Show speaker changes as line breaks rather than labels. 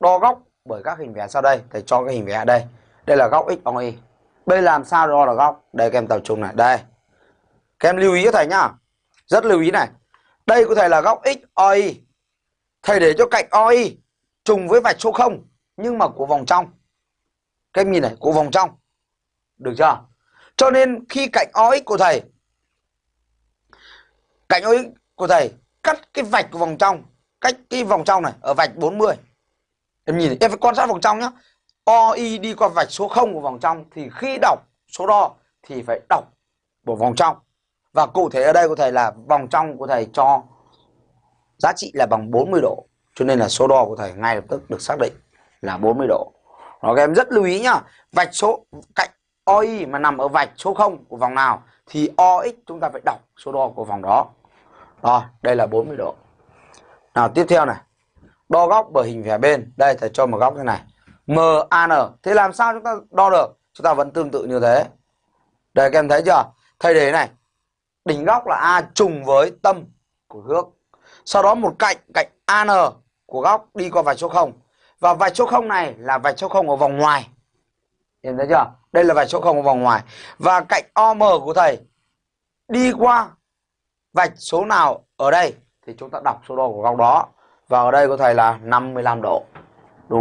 đo góc bởi các hình vẽ sau đây, thầy cho cái hình vẽ đây. Đây là góc x y. Bây làm sao đo được góc? Đây, các em tập trung này. Đây. Các em lưu ý cho thầy nhá. Rất lưu ý này. Đây có thể là góc x y. Thầy để cho cạnh y trùng với vạch số 0 nhưng mà của vòng trong. Các em nhìn này, của vòng trong. Được chưa? Cho nên khi cạnh OX của thầy, cạnh OX của thầy, cắt cái vạch của vòng trong, cách cái vòng trong này ở vạch 40 em nhìn em phải quan sát vòng trong nhá. OI đi qua vạch số 0 của vòng trong thì khi đọc số đo thì phải đọc của vòng trong. Và cụ thể ở đây của thầy là vòng trong của thầy cho giá trị là bằng 40 độ, cho nên là số đo của thầy ngay lập tức được xác định là 40 độ. Đó các em rất lưu ý nhá. Vạch số cạnh OI mà nằm ở vạch số 0 của vòng nào thì OX chúng ta phải đọc số đo của vòng đó. Rồi, đây là 40 độ. Nào, tiếp theo này đo góc bởi hình vẽ bên. Đây, thầy cho một góc như này. MAN thế làm sao chúng ta đo được? Chúng ta vẫn tương tự như thế. Đây, các em thấy chưa? Thầy để này. Đỉnh góc là A trùng với tâm của gước. Sau đó một cạnh cạnh AN của góc đi qua vạch số 0 và vạch số 0 này là vạch số 0 ở vòng ngoài. Em thấy chưa? Đây là vạch số 0 ở vòng ngoài. Và cạnh OM của thầy đi qua vạch số nào ở đây? Thì chúng ta đọc số đo của góc đó. Và ở đây của thầy là 55 độ.